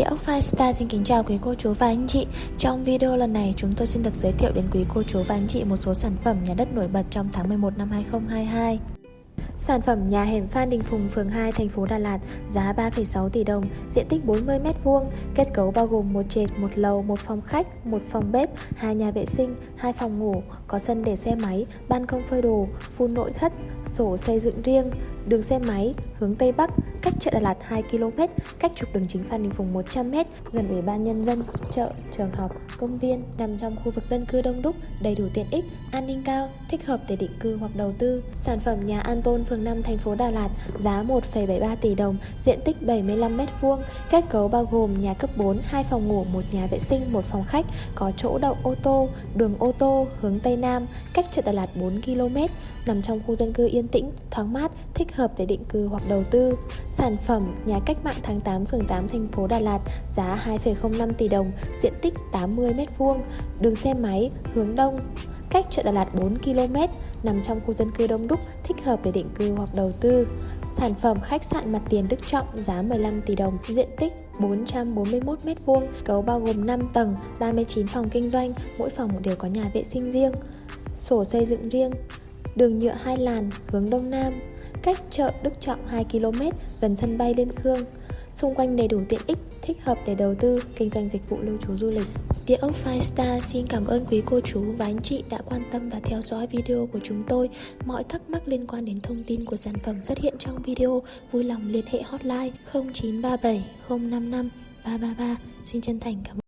Địa ốc Firestar xin kính chào quý cô chú và anh chị. Trong video lần này chúng tôi xin được giới thiệu đến quý cô chú và anh chị một số sản phẩm nhà đất nổi bật trong tháng 11 năm 2022 Sản phẩm nhà hẻm Phan Đình Phùng, phường 2, thành phố Đà Lạt, giá 3,6 tỷ đồng, diện tích 40m2, kết cấu bao gồm một trệt, một lầu, một phòng khách, một phòng bếp, hai nhà vệ sinh, hai phòng ngủ, có sân để xe máy, ban công phơi đồ, phun nội thất, sổ xây dựng riêng, đường xe máy, hướng Tây Bắc, cách chợ Đà Lạt 2 km, cách trục đường chính Phan Đình Phùng 100m, gần Ủy ban Nhân dân, chợ, trường học, công viên, nằm trong khu vực dân cư đông đúc, đầy đủ tiện ích, an ninh cao, thích hợp để định cư hoặc đầu tư. Sản phẩm nhà An Tôn, phường 5, thành phố Đà Lạt, giá 1,73 tỷ đồng, diện tích 75m2, kết cấu bao gồm nhà cấp 4, 2 phòng ngủ, một nhà vệ sinh, một phòng khách, có chỗ đậu ô tô, đường ô tô, hướng Tây Nam, cách chợ Đà Lạt 4 km, nằm trong khu dân cư yên tĩnh, thoáng mát, thích hợp để định cư hoặc đầu tư. Sản phẩm nhà cách mạng tháng 8 phường 8 thành phố Đà Lạt giá 2,05 tỷ đồng, diện tích 80m2, đường xe máy hướng đông, cách chợ Đà Lạt 4 km, nằm trong khu dân cư đông đúc, thích hợp để định cư hoặc đầu tư. Sản phẩm khách sạn mặt tiền Đức Trọng giá 15 tỷ đồng, diện tích 441m2, cấu bao gồm 5 tầng, 39 phòng kinh doanh, mỗi phòng đều có nhà vệ sinh riêng, sổ xây dựng riêng, đường nhựa hai làn hướng đông nam, cách chợ Đức Trọng 2 km gần sân bay Liên Khương. Xung quanh đầy đủ tiện ích, thích hợp để đầu tư, kinh doanh dịch vụ lưu trú du lịch. Địa ốc Five Star xin cảm ơn quý cô chú và anh chị đã quan tâm và theo dõi video của chúng tôi. Mọi thắc mắc liên quan đến thông tin của sản phẩm xuất hiện trong video, vui lòng liên hệ hotline 0937 055 333. Xin chân thành cảm ơn.